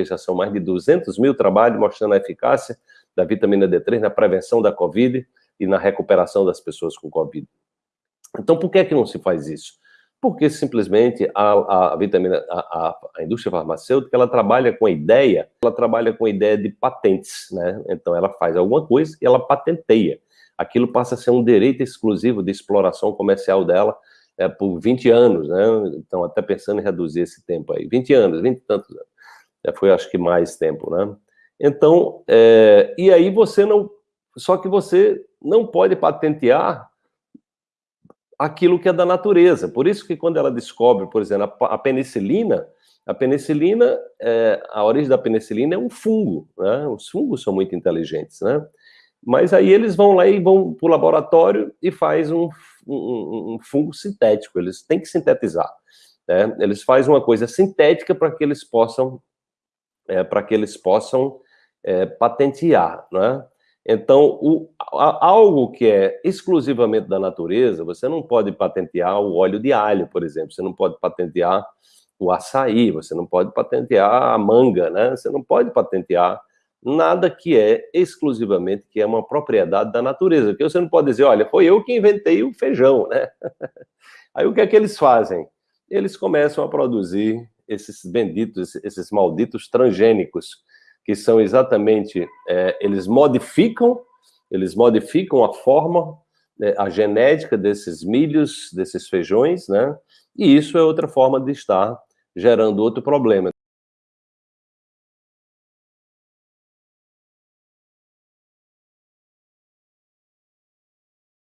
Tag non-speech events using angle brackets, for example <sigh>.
porque já são mais de 200 mil trabalhos mostrando a eficácia da vitamina D3 na prevenção da Covid e na recuperação das pessoas com Covid. Então, por que é que não se faz isso? Porque simplesmente a, a vitamina, a, a, indústria farmacêutica, ela trabalha com a ideia, ela trabalha com a ideia de patentes, né? Então, ela faz alguma coisa e ela patenteia. Aquilo passa a ser um direito exclusivo de exploração comercial dela é, por 20 anos, né? Então, até pensando em reduzir esse tempo aí. 20 anos, 20 e tantos anos. Foi, acho que, mais tempo, né? Então, é, e aí você não... Só que você não pode patentear aquilo que é da natureza. Por isso que quando ela descobre, por exemplo, a penicilina, a penicilina, é, a origem da penicilina é um fungo, né? Os fungos são muito inteligentes, né? Mas aí eles vão lá e vão para o laboratório e faz um, um, um, fungo sintético, eles têm que sintetizar. Né? Eles fazem uma coisa sintética para que eles possam, é, para que eles possam é, patentear, né? Então, o, a, algo que é exclusivamente da natureza, você não pode patentear o óleo de alho, por exemplo, você não pode patentear o açaí, você não pode patentear a manga, né? Você não pode patentear nada que é exclusivamente, que é uma propriedade da natureza, porque você não pode dizer, olha, foi eu que inventei o feijão, né? <laughs> Aí o que é que eles fazem? Eles começam a produzir esses benditos, esses malditos transgênicos, que são exatamente, é, eles modificam, eles modificam a forma, né, a genética desses milhos, desses feijões, né? E isso é outra forma de estar gerando outro problema.